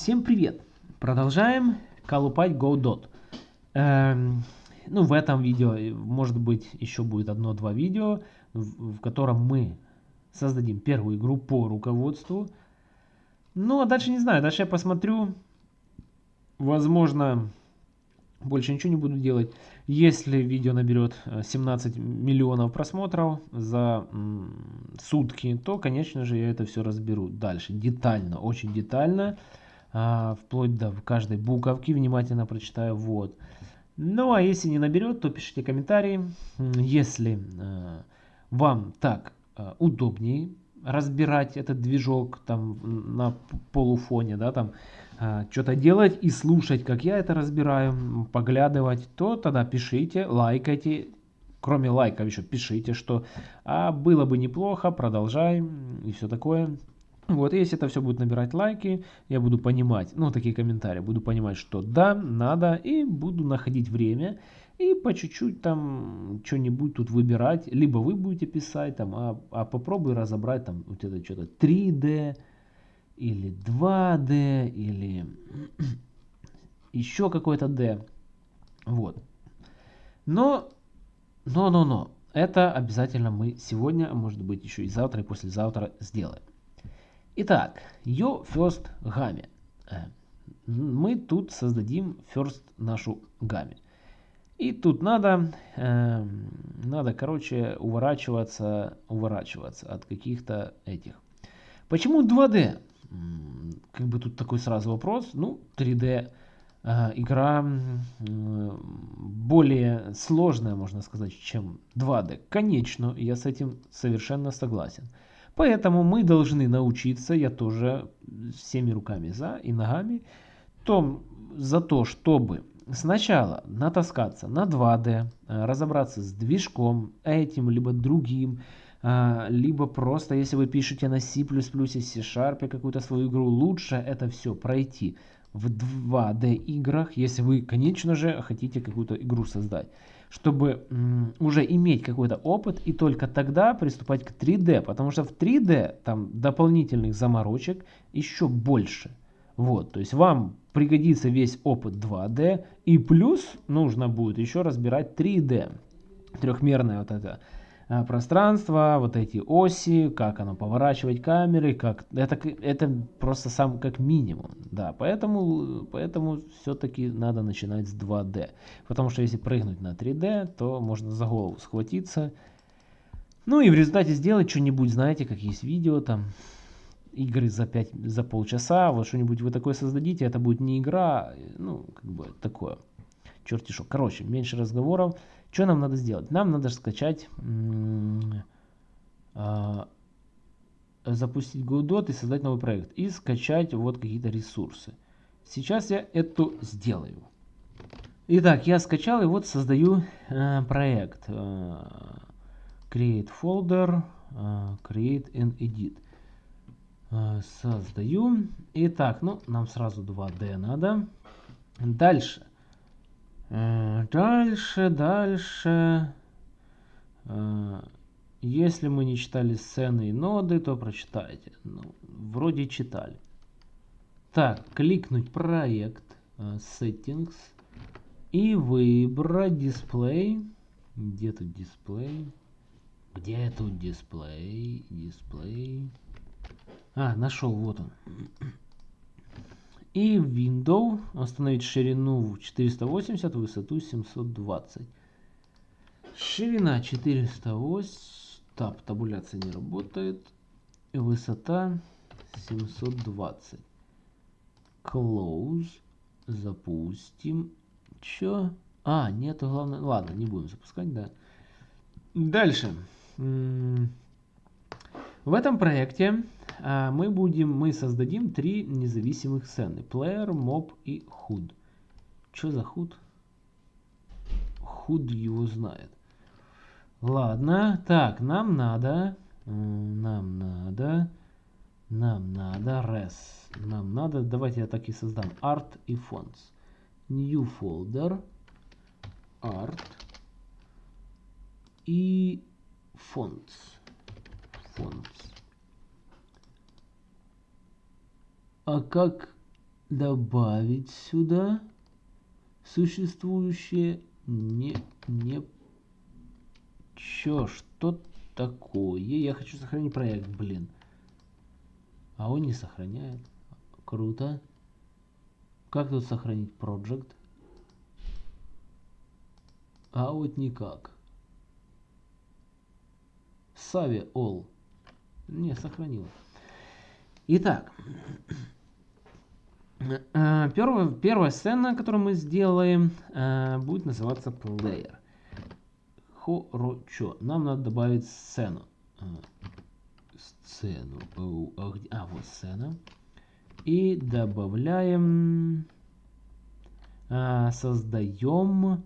Всем привет! Продолжаем колупать Godot. Эм, ну, в этом видео, может быть, еще будет одно-два видео, в, котором мы создадим первую игру по руководству. Ну, а дальше не знаю, дальше я посмотрю. Возможно, больше ничего не буду делать. Если видео наберет 17 э, миллионов просмотров за сутки, то, конечно же, я это все разберу дальше. Детально, очень детально. А, вплоть до каждой буковки внимательно прочитаю. Вот. Ну, а если не наберет, то пишите комментарии. Если э, вам так э, удобнее разбирать этот движок там на полуфоне, да, там э, что-то делать и слушать, как я это разбираю, поглядывать, то тогда пишите, лайкайте, кроме лайков еще пишите, что а было бы неплохо, продолжаем и все такое. Вот, если это все будет набирать лайки, я буду понимать, ну, такие комментарии, буду понимать, что да, надо, и буду находить время, и по чуть-чуть там что-нибудь тут выбирать, либо вы будете писать там, а, а попробуй разобрать там вот это что-то 3D, или 2D, или еще какой-то D, вот. Но, но, но, но, это обязательно мы сегодня, а может быть еще и завтра, и послезавтра сделаем. Итак, Yo First Game. Э, мы тут создадим First нашу гамме. И тут надо, э, надо, короче, уворачиваться, уворачиваться от каких-то этих. Почему 2D? Как бы тут такой сразу вопрос. Ну, 3D э, игра э, более сложная, можно сказать, чем 2D. Конечно, я с этим совершенно согласен. Поэтому мы должны научиться, я тоже всеми руками за и ногами, том, за то, чтобы сначала натаскаться на 2D, э, разобраться с движком этим, либо другим, э, либо просто, если вы пишете на C++, C-Sharp какую-то свою игру, лучше это все пройти в 2D играх, если вы, конечно же, хотите какую-то игру создать чтобы уже иметь какой-то опыт и только тогда приступать к 3D, потому что в 3D там дополнительных заморочек еще больше. Вот, то есть вам пригодится весь опыт 2D и плюс нужно будет еще разбирать 3D, трехмерная вот эта Э, пространство, вот эти оси, как оно поворачивать камеры, как это, это просто сам как минимум, да, поэтому, поэтому все-таки надо начинать с 2D, потому что если прыгнуть на 3D, то можно за голову схватиться, ну и в результате сделать что-нибудь, знаете, как есть видео там, игры за 5, за полчаса, вот что-нибудь вы такое создадите, это будет не игра, ну, как бы такое, черти что, короче, меньше разговоров, что нам надо сделать? Нам надо скачать, э, запустить Godot и создать новый проект. И скачать вот какие-то ресурсы. Сейчас я это сделаю. Итак, я скачал и вот создаю э, проект. Э, create folder, э, create and edit. Э, создаю. Итак, ну, нам сразу 2D надо. Дальше. Э, дальше, дальше. Э, если мы не читали сцены и ноды, то прочитайте. Ну, вроде читали. Так, кликнуть проект, э, settings и выбрать дисплей. Где тут дисплей? Где тут дисплей? Дисплей. А, нашел, вот он. И Window установить ширину 480, высоту 720. Ширина 480. Так, табуляция не работает. И высота 720. Close. Запустим. Чё? А, нету главное. Ладно, не будем запускать, да. Дальше. В этом проекте мы будем, мы создадим три независимых сцены. Player, Mob и HUD. Что за HUD? HUD его знает. Ладно, так, нам надо, нам надо, нам надо res. Нам надо, давайте я так и создам, art и fonts. New folder, art и fonts. Fonts. А как добавить сюда существующее не не чё что такое? Я хочу сохранить проект блин. А он не сохраняет. Круто. Как тут сохранить project а вот никак. Сави All. Не, сохранил. Итак, первая, первая сцена, которую мы сделаем, э, будет называться Player. Хорочо. Нам надо добавить сцену. Э, сцену. А, а, вот сцена. И добавляем, создаем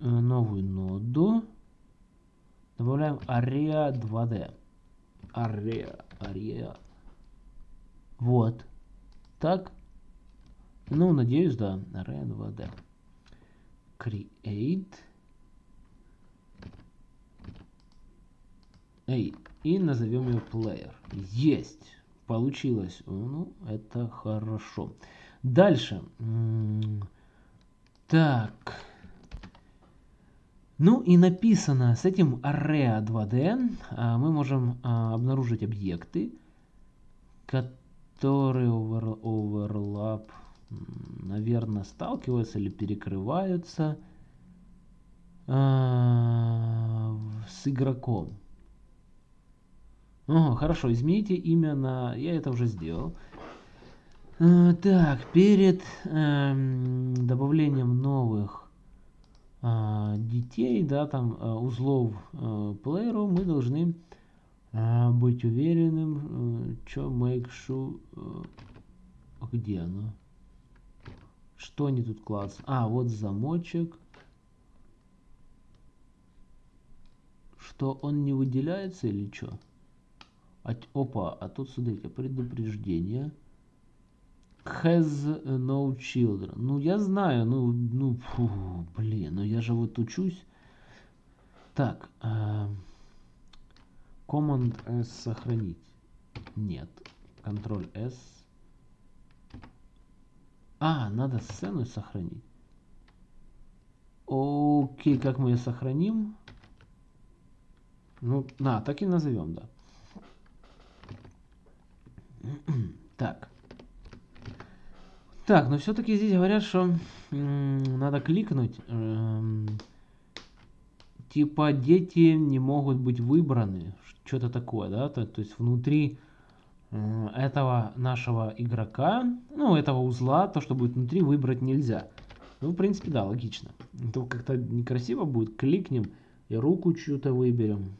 новую ноду. Добавляем Area 2D. Area, Area. Вот. Так. Ну, надеюсь, да. 2D. Create. Эй, и назовем ее player. Есть. Получилось. Ну, это хорошо. Дальше. Так. Ну и написано с этим array 2D а, мы можем а, обнаружить объекты, которые over, overlap, наверное, сталкиваются или перекрываются а, с игроком. О, хорошо, измените имя на... Я это уже сделал. так, перед э, добавлением новых а, детей, да, там а, узлов а, плееру, мы должны быть уверенным, что make sure, где оно, что они тут класс, а, вот замочек, что он не выделяется или что? А, опа, а тут, смотрите, предупреждение has no children. Ну, я знаю, ну, ну, фу, блин, ну я же вот учусь. Так, э, Command S сохранить. Нет. Ctrl S. А, надо сцену сохранить. Окей, как мы ее сохраним? Ну, на, так и назовем, да. так. Так, но все-таки здесь говорят, что надо кликнуть. Э, типа дети не могут быть выбраны. Что-то такое, да? То, то есть внутри э, этого нашего игрока, ну, этого узла, то, что будет внутри, выбрать нельзя. Ну, в принципе, да, логично. То как-то некрасиво будет. Кликнем и руку чью-то выберем.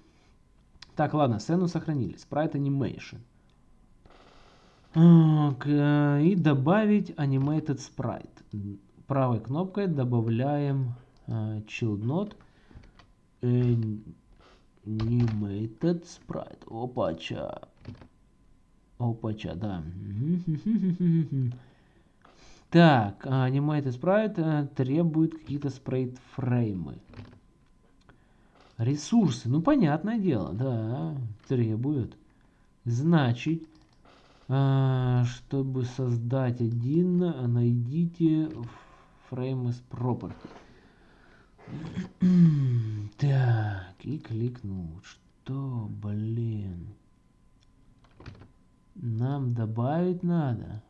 Так, ладно, сцену сохранили. Sprite Animation. И добавить Animated Sprite. Правой кнопкой добавляем Child Node Animated Sprite. Опача. Опача, да. Так, Animated Sprite uh, требует какие-то спрайт фреймы. Ресурсы, ну понятное дело, да, требуют. Значит, а, чтобы создать один, найдите frame из property. Так, и кликнул. Что, блин? Нам добавить надо.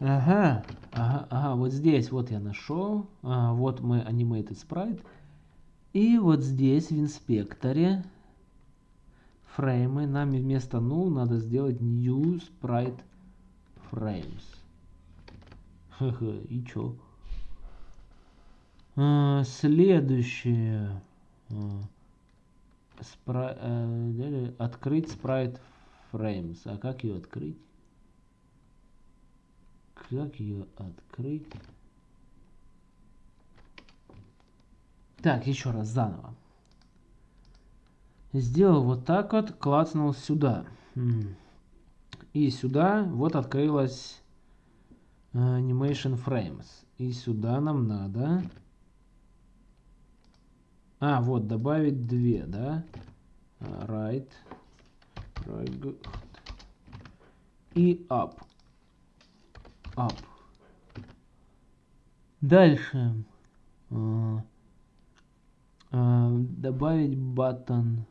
Ага, ага, ага, вот здесь вот я нашел. А, вот мы animated sprite. И вот здесь в инспекторе фреймы, нам вместо null надо сделать new sprite frames. И чё? А, следующее. А, спра... а, открыть sprite frames. А как ее открыть? Как ее открыть? Так, еще раз заново сделал вот так вот, клацнул сюда. И сюда вот открылась э, Animation Frames. И сюда нам надо... А, вот, добавить две, да? Right. right. и up. Up. Дальше. Uh, добавить button.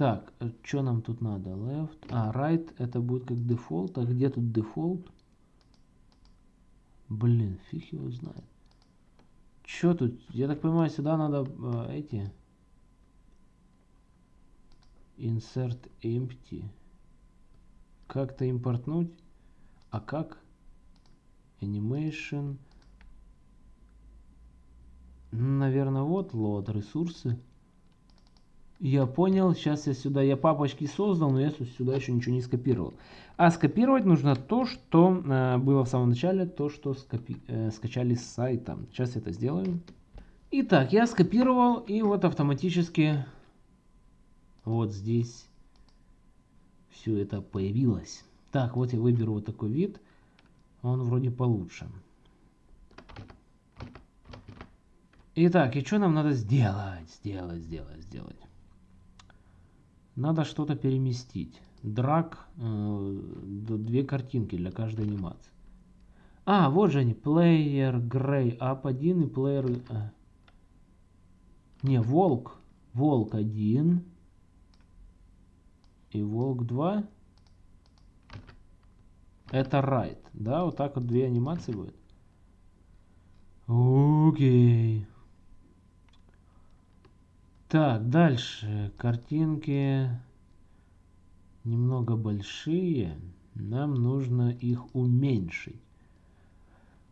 Так, что нам тут надо? Left. А, right это будет как дефолт. А где тут дефолт? Блин, фиг его знает. Что тут? Я так понимаю, сюда надо э, эти... Insert empty. Как-то импортнуть. А как? Animation. Наверное, вот load ресурсы. Я понял, сейчас я сюда, я папочки создал, но я сюда еще ничего не скопировал. А скопировать нужно то, что э, было в самом начале, то, что скопи, э, скачали с сайта. Сейчас это сделаю. Итак, я скопировал, и вот автоматически вот здесь все это появилось. Так, вот я выберу вот такой вид. Он вроде получше. Итак, и что нам надо сделать? Сделать, сделать, сделать. Надо что-то переместить. Драг, э, две картинки для каждой анимации. А, вот же они. Player Gray Up 1 и Player... Э, не, Волк. Волк 1 и Волк 2. Это Right. Да, вот так вот две анимации будет. Окей. Так, дальше. Картинки немного большие. Нам нужно их уменьшить.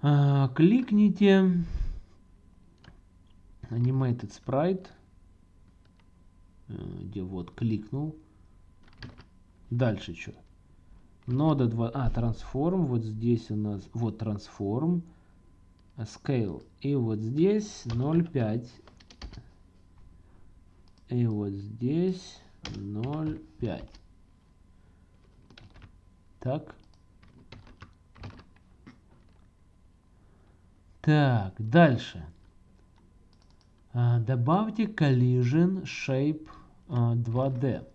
А, кликните Animated Sprite. Э, где вот кликнул. Дальше что? Нода 2. А, Transform. Вот здесь у нас. Вот Transform. Scale. И вот здесь 0.5 и вот здесь 0,5. Так. Так, дальше. А, добавьте Collision Shape а, 2D.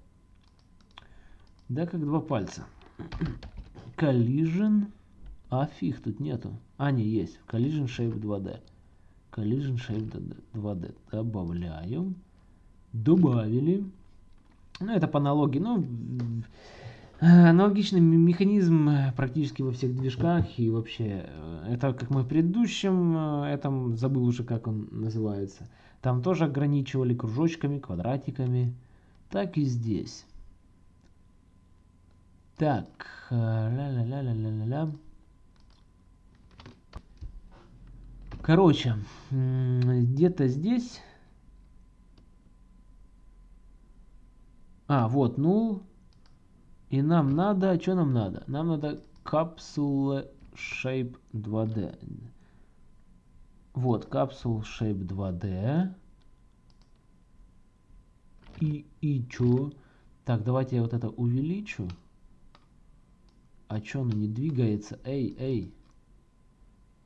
Да, как два пальца. Collision. А фиг, тут нету. А, не, есть. Collision Shape 2D. Collision Shape 2D. Добавляю добавили. Ну, это по аналогии. Ну, аналогичный механизм практически во всех движках. И вообще, э, это как мы в предыдущем, э, этом забыл уже, как он называется. Там тоже ограничивали кружочками, квадратиками. Так и здесь. Так, ля-ля-ля-ля-ля-ля. Короче, где-то здесь А, вот null. И нам надо, что нам надо? Нам надо capsule shape 2D. Вот, capsule shape 2D. И, и чё? Так, давайте я вот это увеличу. А чё оно не двигается? Эй, эй.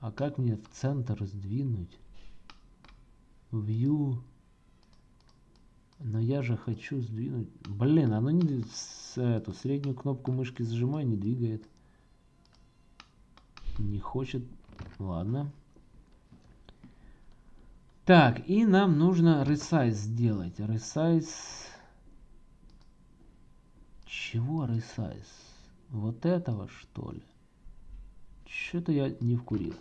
А как мне в центр сдвинуть? View. Но я же хочу сдвинуть... Блин, оно не... Эту среднюю кнопку мышки зажимаю, не двигает. Не хочет. Ладно. Так, и нам нужно resize сделать. Resize... Чего resize? Вот этого, что ли? Что-то я не вкурил.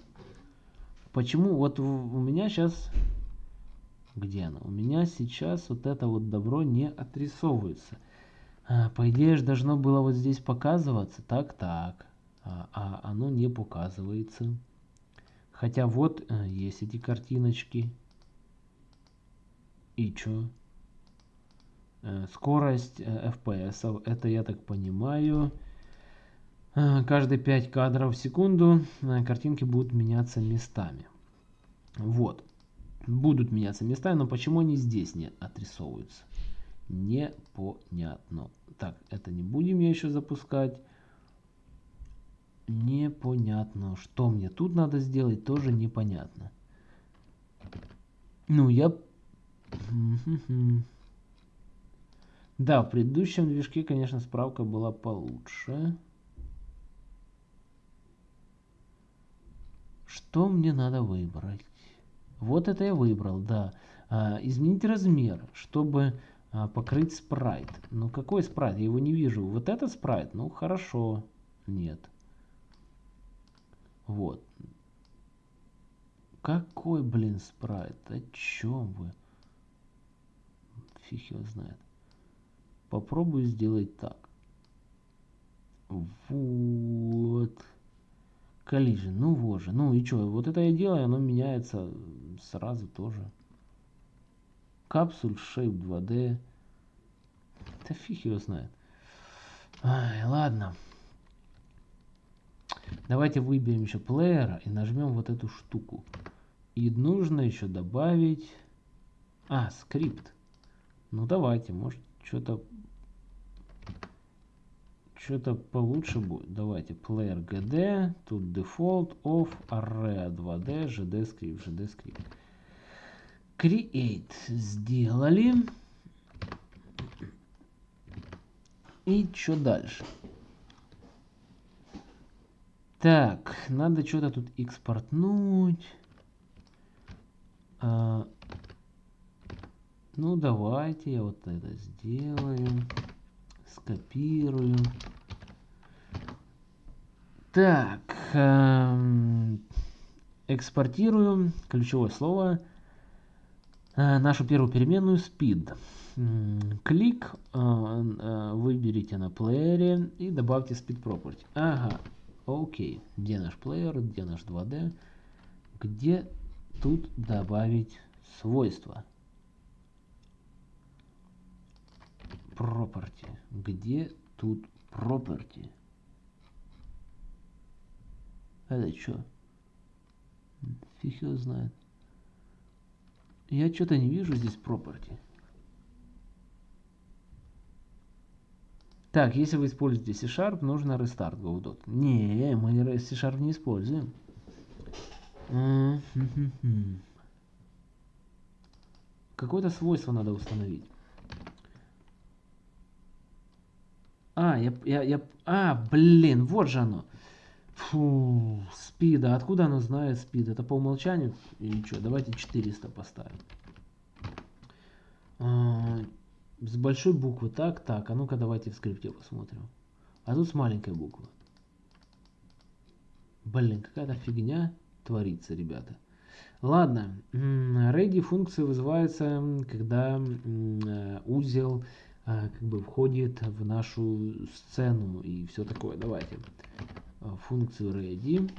Почему? Вот у меня сейчас где оно? У меня сейчас вот это вот добро не отрисовывается. А, по идее же должно было вот здесь показываться. Так, так. А, а оно не показывается. Хотя вот а, есть эти картиночки. И чё? А, скорость а, FPS. Это я так понимаю. Каждые 5 кадров в секунду картинки будут меняться местами. Вот будут меняться местами, но почему они здесь не отрисовываются? Непонятно. Так, это не будем я еще запускать. Непонятно. Что мне тут надо сделать, тоже непонятно. Ну, я... Да, в предыдущем движке, конечно, справка была получше. Что мне надо выбрать? Вот это я выбрал, да. А, изменить размер, чтобы а, покрыть спрайт. Ну какой спрайт? Я его не вижу. Вот этот спрайт? Ну хорошо. Нет. Вот. Какой, блин, спрайт? О чем вы? Фиг его знает. Попробую сделать так. Вот. Collision. Ну вот же. Ну и что? Вот это я делаю, оно меняется сразу тоже. Капсуль Shape 2D. Да фиг его знает. Ай, ладно. Давайте выберем еще плеера и нажмем вот эту штуку. И нужно еще добавить... А, скрипт. Ну давайте, может что-то что-то получше будет. Давайте player gd, тут default of array 2d, gd script, gd script. Create сделали. И что дальше? Так, надо что-то тут экспортнуть. А, ну, давайте я вот это сделаю. Скопирую. Так, эм, экспортирую ключевое слово э, нашу первую переменную speed. Клик, э, э, выберите на плеере и добавьте speed property. Ага, окей. Где наш плеер, где наш 2D? Где тут добавить свойства? Property. Где тут property? Это что? Фиг его знает. Я что-то не вижу здесь property. Так, если вы используете C-Sharp, нужно restart GoDot. Не, мы C-Sharp не используем. Какое-то свойство надо установить. А, я, я, я, а, блин, вот же оно. Фу, спида. Откуда оно знает спид? Это по умолчанию или что? Давайте 400 поставим. А, с большой буквы. Так, так. А ну-ка давайте в скрипте посмотрим. А тут с маленькой буквы. Блин, какая-то фигня творится, ребята. Ладно. Ready функция вызывается, когда э, узел а, как бы входит в нашу сцену и все такое. Давайте функцию ready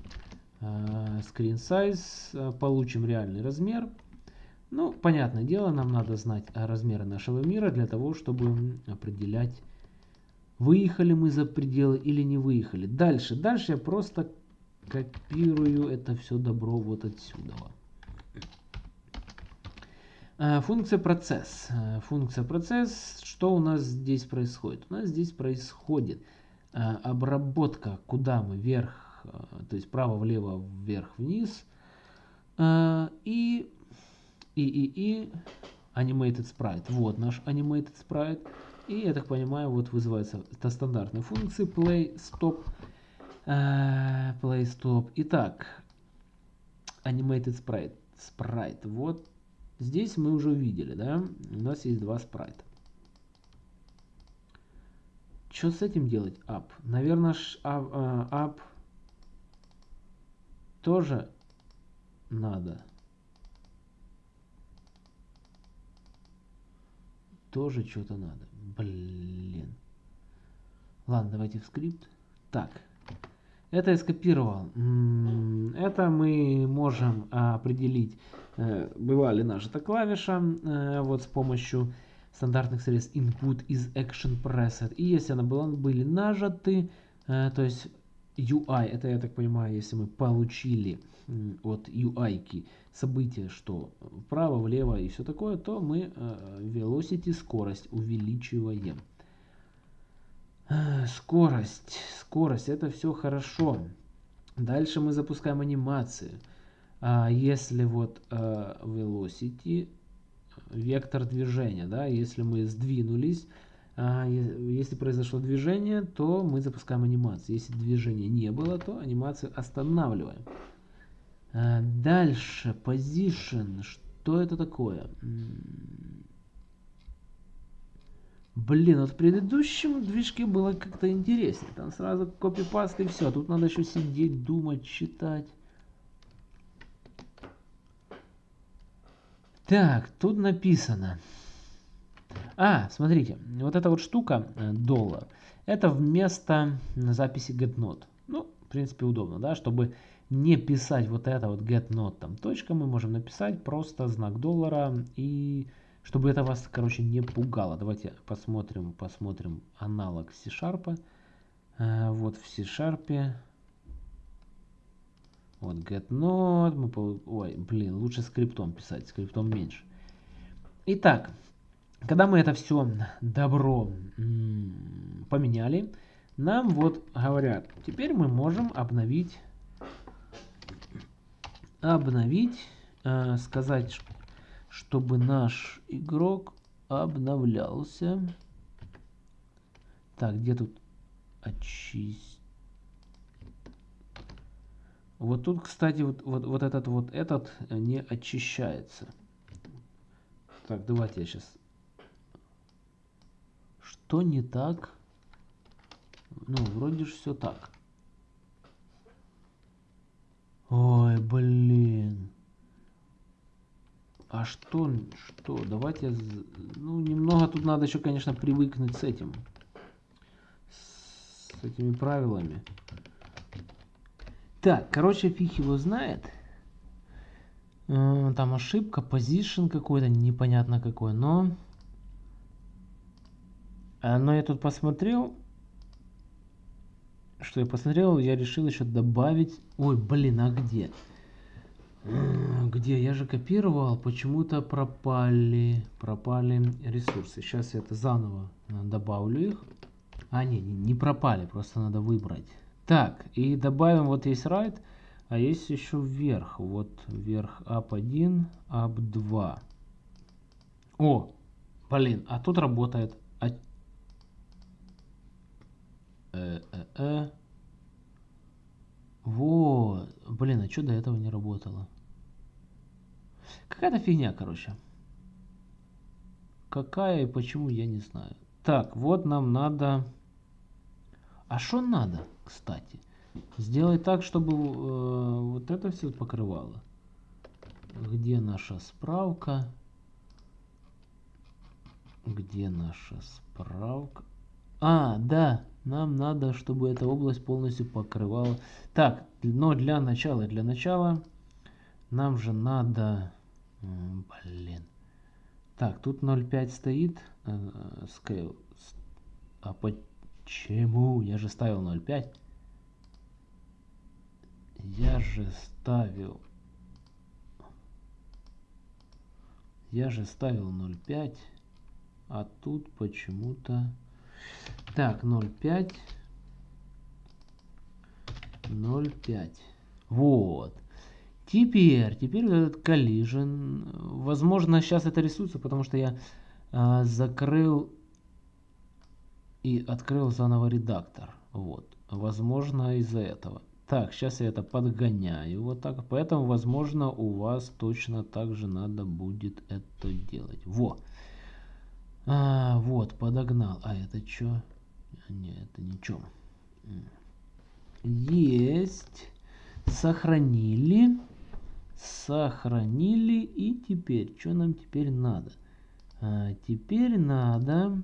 а, screen size получим реальный размер. Ну, понятное дело, нам надо знать размеры нашего мира для того, чтобы определять, выехали мы за пределы или не выехали. Дальше, дальше я просто копирую это все добро вот отсюда. Э, функция процесс. Э, функция процесс. Что у нас здесь происходит? У нас здесь происходит э, обработка, куда мы вверх, то есть право, влево, вверх, вниз. И, и, и, и animated sprite. Вот наш animated sprite. И, я так понимаю, вот вызывается это стандартная функция play, stop, play, stop. Итак, animated sprite. Sprite. Вот Здесь мы уже увидели, да, у нас есть два спрайта. Что с этим делать? Up. Наверное, up, uh, up тоже надо. Тоже что-то надо. Блин. Ладно, давайте в скрипт. Так. Это я скопировал. Это мы можем определить Э, бывали наши то клавиша э, вот с помощью стандартных средств input из action preset. И если она была, были нажаты, э, то есть UI, это я так понимаю, если мы получили от UI событие, что вправо, влево и все такое, то мы velocity, скорость увеличиваем. Скорость, скорость, это все хорошо. Дальше мы запускаем анимацию. А если вот velocity, вектор движения, да, если мы сдвинулись, А, если произошло движение, то мы запускаем анимацию. Если движения не было, то анимацию останавливаем. А, дальше, position. Что это такое? Блин, вот в предыдущем движке было как-то интереснее. Там сразу копипаст и все. Тут надо еще сидеть, думать, читать. Так, тут написано. А, смотрите, вот эта вот штука, э, доллар, это вместо записи getNote. Ну, в принципе, удобно, да, чтобы не писать вот это вот getNote там точка, мы можем написать просто знак доллара и чтобы это вас, короче, не пугало. Давайте посмотрим, посмотрим аналог C-Sharp. А, вот в C-Sharp. Вот getNode. Мы, ой, блин, лучше скриптом писать, скриптом меньше. Итак, когда мы это все добро поменяли, нам вот говорят, теперь мы можем обновить, обновить, э, сказать, чтобы наш игрок обновлялся. Так, где тут очистить? Вот тут, кстати, вот, вот, вот этот вот этот не очищается. Так, давайте я сейчас... Что не так? Ну, вроде же все так. Ой, блин. А что, что, давайте, ну, немного тут надо еще, конечно, привыкнуть с этим, с этими правилами. Так, короче, фиг его знает. Э, там ошибка, position какой-то, непонятно какой, но... Э, но я тут посмотрел, что я посмотрел, я решил еще добавить... Ой, блин, а где? Где? Я же копировал, почему-то пропали, пропали ресурсы. Сейчас я это заново э, добавлю их. А, не, не пропали, просто надо выбрать. Так, и добавим, вот есть right, а есть еще вверх. Вот вверх up1, up2. О, блин, а тут работает... А... Э -э -э. Вот, блин, а что до этого не работало? Какая-то фигня, короче. Какая и почему, я не знаю. Так, вот нам надо... А что надо, кстати? Сделать так, чтобы э, вот это все покрывало. Где наша справка? Где наша справка? А, да, нам надо, чтобы эта область полностью покрывала. Так, но для начала, для начала нам же надо Блин. Так, тут 0.5 стоит. Scale. А почему? Я же ставил 0.5. Я же ставил... Я же ставил 0.5. А тут почему-то... Так, 0.5. 0.5. Вот. Теперь, теперь этот collision, возможно, сейчас это рисуется, потому что я а, закрыл и открыл заново редактор. Вот, возможно, из-за этого. Так, сейчас я это подгоняю вот так, поэтому, возможно, у вас точно так же надо будет это делать. Во. А, вот, подогнал. А, это что? Нет, это ничего. Есть. Сохранили сохранили и теперь что нам теперь надо а, теперь надо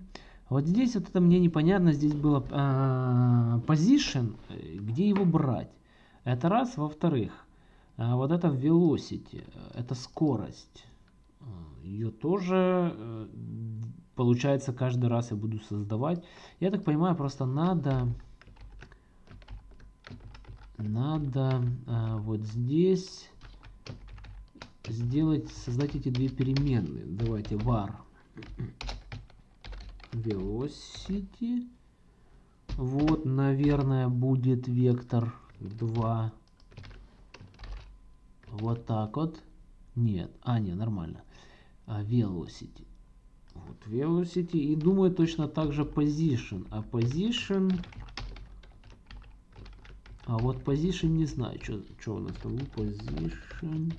вот здесь вот это мне непонятно здесь было а, position где его брать. Это раз во вторых а, вот это velocity это скорость. Ее тоже э, получается каждый раз я буду создавать. Я так понимаю просто надо надо вот здесь сделать, создать эти две переменные. Давайте var velocity. Вот, наверное, будет вектор 2. Вот так вот. Нет, а, не, нормально. А, velocity. Вот velocity. И думаю точно так же position. А position... А вот position не знаю, что у нас там. Position...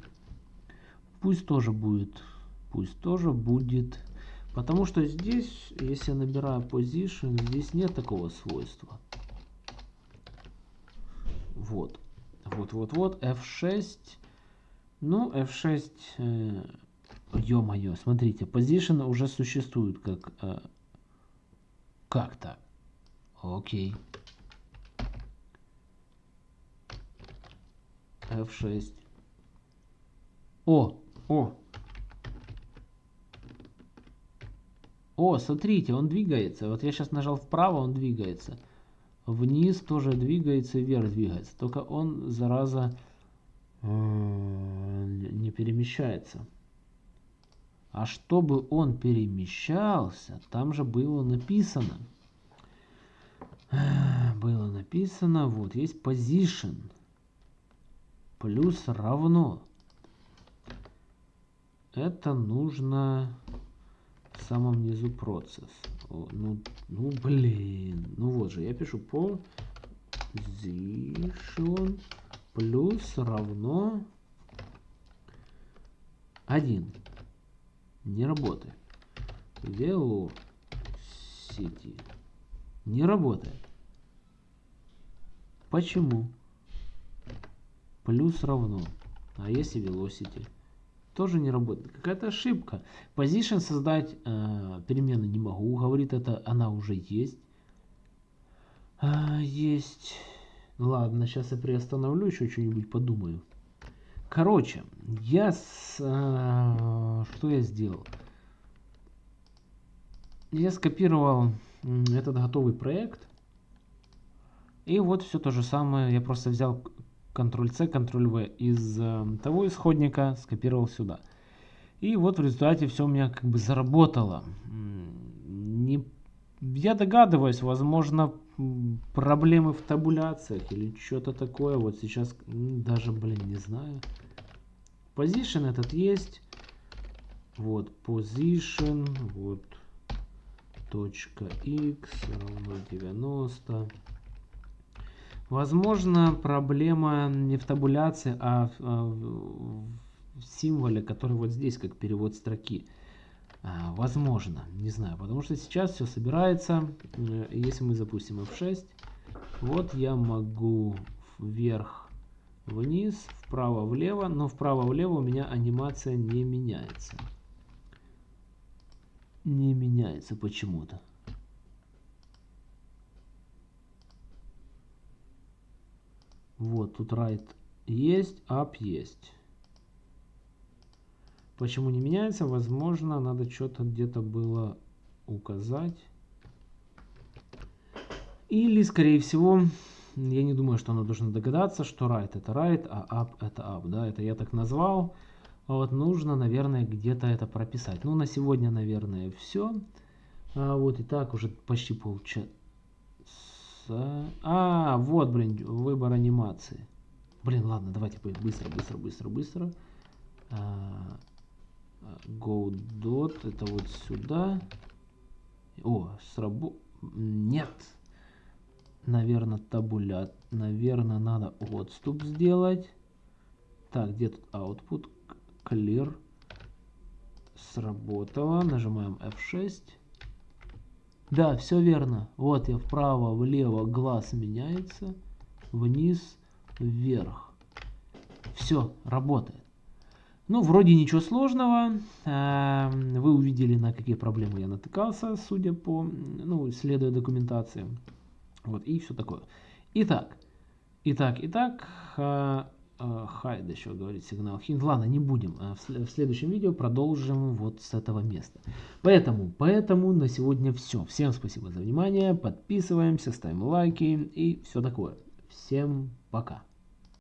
Пусть тоже будет. Пусть тоже будет. Потому что здесь, если я набираю position, здесь нет такого свойства. Вот. Вот-вот-вот. F6. Ну, F6... Э, Ё-моё, смотрите, position уже существует как... Э, как то Окей. F6. О, о. О, смотрите, он двигается. Вот я сейчас нажал вправо, он двигается. Вниз тоже двигается, вверх двигается. Только он, зараза, э, не перемещается. А чтобы он перемещался, там же было написано. Было написано, вот, есть position. Плюс равно это нужно в самом низу процесс. Ну, ну, блин. Ну вот же, я пишу position плюс равно 1. Не работает. Velocity. Не работает. Почему? Плюс равно. А если velocity? Тоже не работает. Какая-то ошибка. Position создать э, перемены не могу. Говорит это, она уже есть. А, есть. Ладно, сейчас я приостановлю, еще что-нибудь подумаю. Короче, я с, э, что я сделал? Я скопировал этот готовый проект. И вот все то же самое. Я просто взял Ctrl-C, Ctrl-V из э, того исходника скопировал сюда. И вот в результате все у меня как бы заработало. Не, я догадываюсь, возможно, проблемы в табуляциях или что-то такое. Вот сейчас даже, блин, не знаю. Position этот есть. Вот, position, вот, точка x равно 90. Возможно, проблема не в табуляции, а в, а в символе, который вот здесь, как перевод строки. А, возможно, не знаю, потому что сейчас все собирается. Э, если мы запустим F6, вот я могу вверх, вниз, вправо, влево, но вправо, влево у меня анимация не меняется. Не меняется почему-то. Вот, тут right есть, up есть. Почему не меняется? Возможно, надо что-то где-то было указать. Или, скорее всего, я не думаю, что оно должно догадаться, что right это right, а up это up. Да, это я так назвал. Вот нужно, наверное, где-то это прописать. Ну, на сегодня, наверное, все. А, вот и так уже почти полчаса а, вот, блин, выбор анимации. Блин, ладно, давайте быстро, быстро, быстро, быстро. А, go dot, это вот сюда. О, срабо... Нет. Наверное, табуля. Наверное, надо отступ сделать. Так, где тут output? Clear. Сработало. Нажимаем F6. Да, все верно. Вот я вправо, влево, глаз меняется. Вниз, вверх. Все, работает. Ну, вроде ничего сложного. Эм, вы увидели, на какие проблемы я натыкался, судя по, ну, следуя документации. Вот, и все такое. Итак, итак, итак, э, Хайд еще говорит сигнал hint. Ладно, не будем. А в следующем видео продолжим вот с этого места. Поэтому, поэтому на сегодня все. Всем спасибо за внимание. Подписываемся, ставим лайки и все такое. Всем пока.